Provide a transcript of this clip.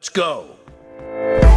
Let's go.